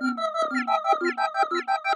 question.